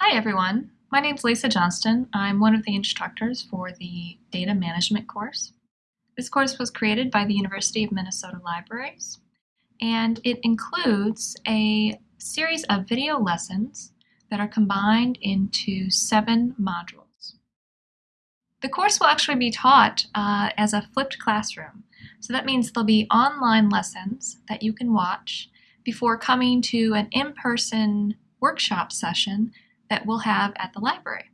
Hi everyone, my name is Lisa Johnston. I'm one of the instructors for the Data Management course. This course was created by the University of Minnesota Libraries and it includes a series of video lessons that are combined into seven modules. The course will actually be taught uh, as a flipped classroom. So that means there'll be online lessons that you can watch before coming to an in-person workshop session that we'll have at the library.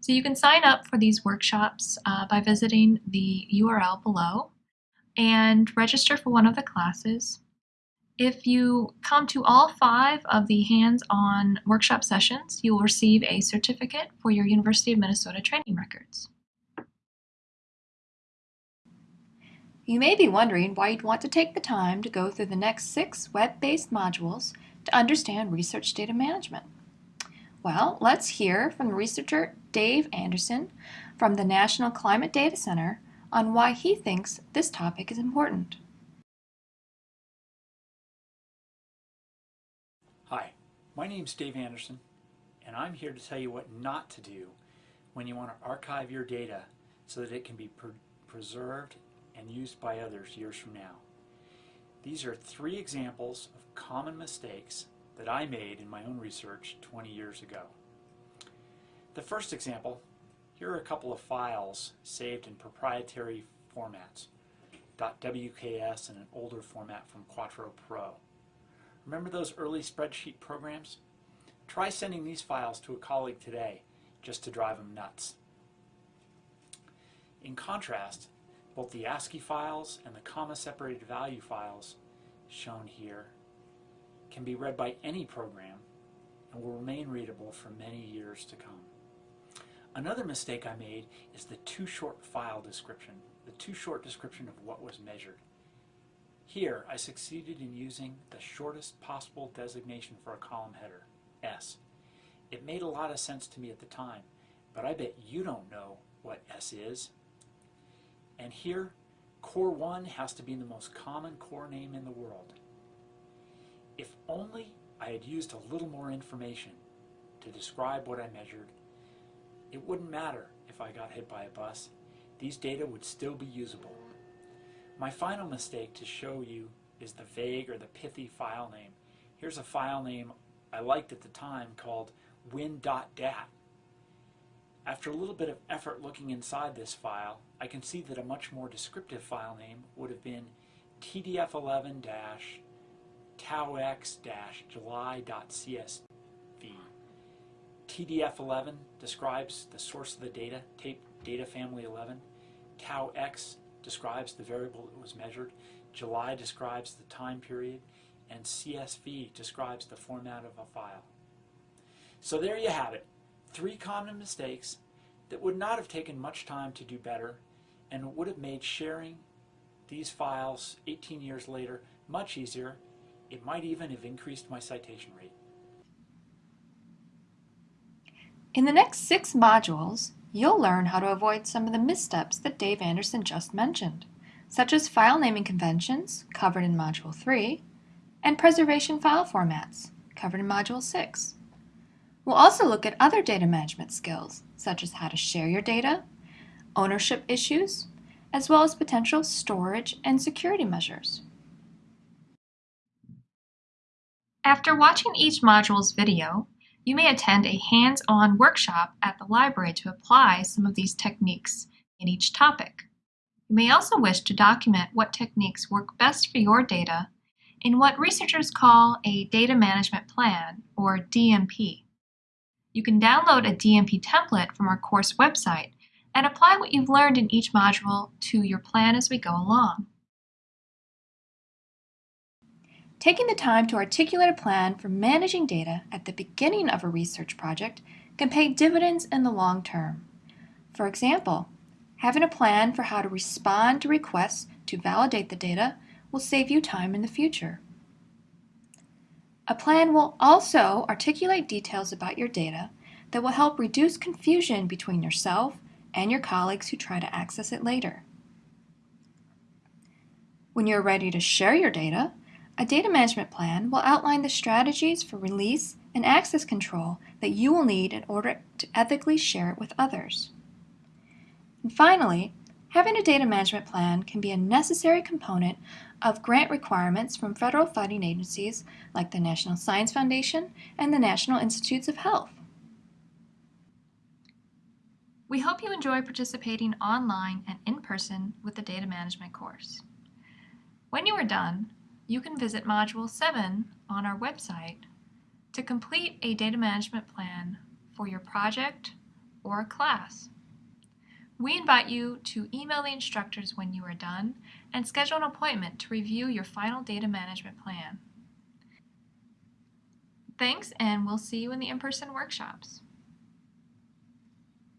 So you can sign up for these workshops uh, by visiting the URL below and register for one of the classes. If you come to all five of the hands-on workshop sessions, you will receive a certificate for your University of Minnesota training records. You may be wondering why you'd want to take the time to go through the next six web-based modules to understand research data management. Well, let's hear from researcher Dave Anderson from the National Climate Data Center on why he thinks this topic is important. Hi, my name is Dave Anderson, and I'm here to tell you what not to do when you want to archive your data so that it can be pre preserved and used by others years from now. These are three examples of common mistakes that I made in my own research 20 years ago. The first example, here are a couple of files saved in proprietary formats, .wks and an older format from Quattro Pro. Remember those early spreadsheet programs? Try sending these files to a colleague today just to drive them nuts. In contrast, both the ASCII files and the comma-separated value files shown here can be read by any program and will remain readable for many years to come. Another mistake I made is the too short file description, the too short description of what was measured. Here, I succeeded in using the shortest possible designation for a column header, S. It made a lot of sense to me at the time, but I bet you don't know what S is. And here, core 1 has to be the most common core name in the world. If only I had used a little more information to describe what I measured, it wouldn't matter if I got hit by a bus. These data would still be usable. My final mistake to show you is the vague or the pithy file name. Here's a file name I liked at the time called win.dat. After a little bit of effort looking inside this file, I can see that a much more descriptive file name would have been tdf11- taux-july.csv. TDF11 describes the source of the data, tape data family 11. TauX describes the variable that was measured. July describes the time period. And CSV describes the format of a file. So there you have it. Three common mistakes that would not have taken much time to do better and would have made sharing these files 18 years later much easier it might even have increased my citation rate. In the next six modules, you'll learn how to avoid some of the missteps that Dave Anderson just mentioned, such as file naming conventions, covered in Module 3, and preservation file formats, covered in Module 6. We'll also look at other data management skills, such as how to share your data, ownership issues, as well as potential storage and security measures. After watching each module's video, you may attend a hands-on workshop at the library to apply some of these techniques in each topic. You may also wish to document what techniques work best for your data in what researchers call a Data Management Plan, or DMP. You can download a DMP template from our course website and apply what you've learned in each module to your plan as we go along. Taking the time to articulate a plan for managing data at the beginning of a research project can pay dividends in the long term. For example, having a plan for how to respond to requests to validate the data will save you time in the future. A plan will also articulate details about your data that will help reduce confusion between yourself and your colleagues who try to access it later. When you're ready to share your data, a data management plan will outline the strategies for release and access control that you will need in order to ethically share it with others. And finally, having a data management plan can be a necessary component of grant requirements from federal funding agencies like the National Science Foundation and the National Institutes of Health. We hope you enjoy participating online and in person with the data management course. When you are done, you can visit Module 7 on our website to complete a data management plan for your project or class. We invite you to email the instructors when you are done and schedule an appointment to review your final data management plan. Thanks, and we'll see you in the in-person workshops.